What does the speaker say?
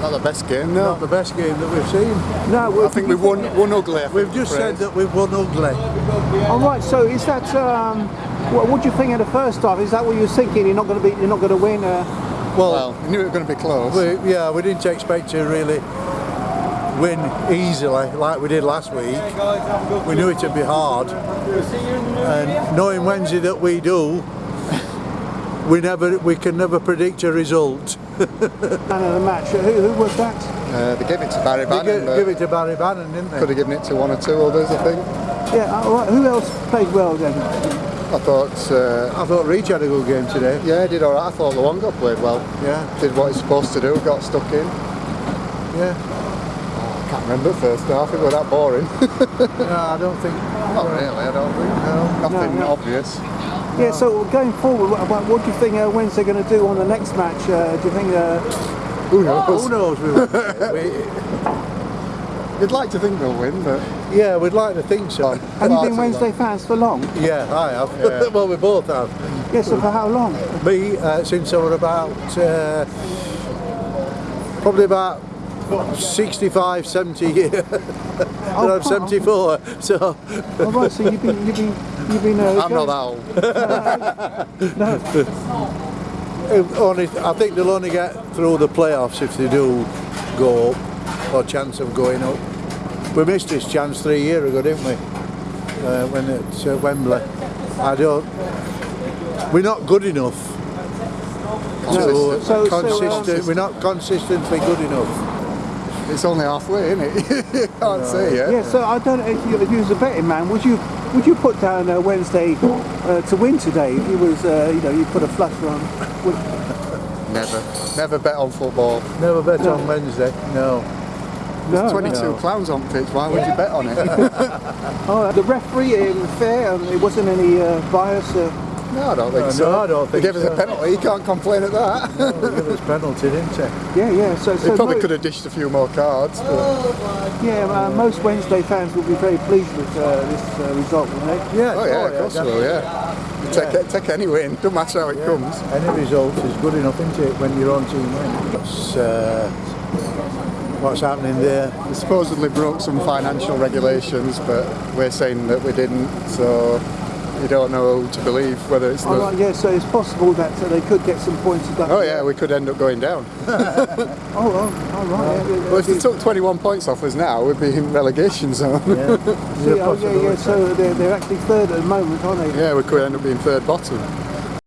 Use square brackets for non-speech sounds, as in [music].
Not the best game, no. Not the best game that we've seen. No, I think we've won, won ugly. I We've just said that we've won ugly. All right. So is that um, what, what do you think of the first half? Is that what you're thinking? You're not going to be. You're not going to win. Uh, Well, we knew it was going to be close. We, yeah, we didn't expect to really win easily like we did last week. We knew it'd be hard. And knowing Wednesday that we do, we never we can never predict a result. [laughs] man of the match. Who, who was that? Uh, they gave it to Barry They Bannan, give, but give it to Barry Bannan, didn't they? could have given it to one or two others, I think. Yeah. All right. Who else played well then? I thought, uh, I thought Reach had a good game today. yeah, he did alright. I thought Luongo played well. Yeah, Did what he's supposed to do, got stuck in. yeah. I can't remember the first half, it was that boring. [laughs] No, I don't think. Not really, I don't think. No. Nothing No, no. obvious. Yeah. So going forward, what, what, what do you think uh, Wednesday going to do on the next match? Uh, do you think? Uh, Who knows? Who knows? We, we, [laughs] You'd like to think they'll win, but yeah, we'd like to think so. have you been Wednesday fans for long? Yeah, I have. Yeah. [laughs] well, we both have. Yes. So for how long? Me, uh, since I was about, uh, probably about 65, 70 years. [laughs] Oh, I'm 74, so All right. So you've been. You've been. You've been. Uh, I'm not that old. [laughs] No. if only, I think they'll only get through the playoffs if they do go up, or chance of going up. We missed this chance three years ago, didn't we? Uh, when it's uh, Wembley. I don't. We're not good enough. Consistent. To, So- so, consistent. um, we're not consistently good enough. It's only halfway, isn't it? [laughs] you can't say yet. Yeah, so I don't know if you, if you was a betting man, would you would you put down uh, Wednesday uh, to win today? If you was, uh, you know, you put a flush on. Would, [laughs] Never. Never bet on football. Never bet on Wednesday. No. no, 22 no. clowns on pitch, why would you bet on it? [laughs] Oh, the referee um, fair. Um, it wasn't any uh, bias. No, I don't think No, so. no, I don't think They gave us a penalty, you can't complain at that. They give us penalty, didn't they? yeah, yeah. So, so They probably could have dished a few more cards. But, yeah, uh, most Wednesday fans will be very pleased with uh, this uh, result, won't they? Yeah. oh yeah, of course they will, yeah. You take, take any win, doesn't matter how it comes. Any result is good enough, isn't it, when your own team wins? That's uh, what's happening there. We supposedly broke some financial regulations, but we're saying that we didn't, so you don't know who to believe, whether it's the... All right, yeah. So it's possible that uh, they could get some points deducted. Oh yeah, we could end up going down. [laughs] Oh, oh, all right. yeah, yeah, Well, if they took 21 points off us now, we'd be in relegation zone. Yeah. [laughs] See, oh, yeah, yeah. So they're, they're actually third at the moment, aren't they? yeah, we could end up being third bottom.